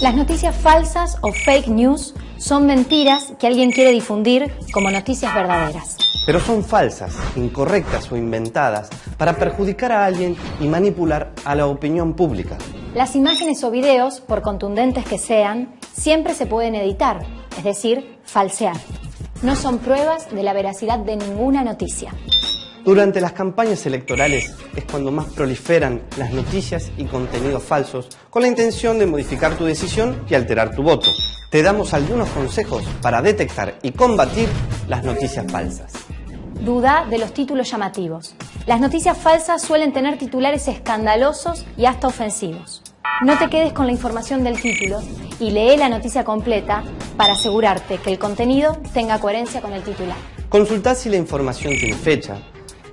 Las noticias falsas o fake news son mentiras que alguien quiere difundir como noticias verdaderas. Pero son falsas, incorrectas o inventadas para perjudicar a alguien y manipular a la opinión pública. Las imágenes o videos, por contundentes que sean, siempre se pueden editar, es decir, falsear. No son pruebas de la veracidad de ninguna noticia. Durante las campañas electorales es cuando más proliferan las noticias y contenidos falsos con la intención de modificar tu decisión y alterar tu voto. Te damos algunos consejos para detectar y combatir las noticias falsas. Duda de los títulos llamativos. Las noticias falsas suelen tener titulares escandalosos y hasta ofensivos. No te quedes con la información del título y lee la noticia completa para asegurarte que el contenido tenga coherencia con el titular. Consulta si la información tiene fecha,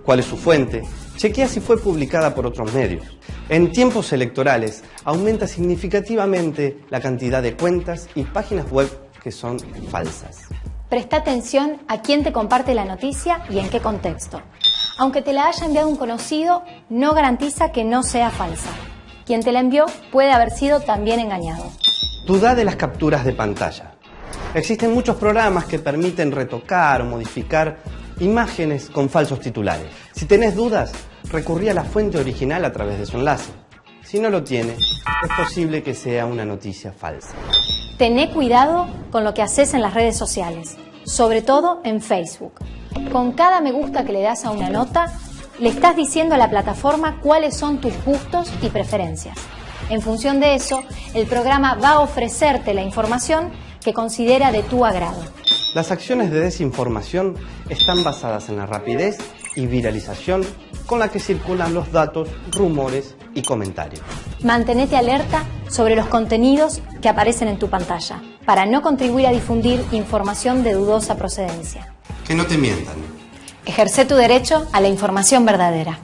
cuál es su fuente, chequea si fue publicada por otros medios. En tiempos electorales aumenta significativamente la cantidad de cuentas y páginas web que son falsas. Presta atención a quién te comparte la noticia y en qué contexto. Aunque te la haya enviado un conocido, no garantiza que no sea falsa. Quien te la envió puede haber sido también engañado. Duda de las capturas de pantalla. Existen muchos programas que permiten retocar o modificar imágenes con falsos titulares. Si tenés dudas, recurrí a la fuente original a través de su enlace. Si no lo tiene, es posible que sea una noticia falsa. Tené cuidado con lo que haces en las redes sociales, sobre todo en Facebook. Con cada me gusta que le das a una nota, le estás diciendo a la plataforma cuáles son tus gustos y preferencias. En función de eso, el programa va a ofrecerte la información que considera de tu agrado. Las acciones de desinformación están basadas en la rapidez y viralización con la que circulan los datos, rumores y comentarios. Mantenete alerta sobre los contenidos que aparecen en tu pantalla para no contribuir a difundir información de dudosa procedencia. Que no te mientan. Ejerce tu derecho a la información verdadera.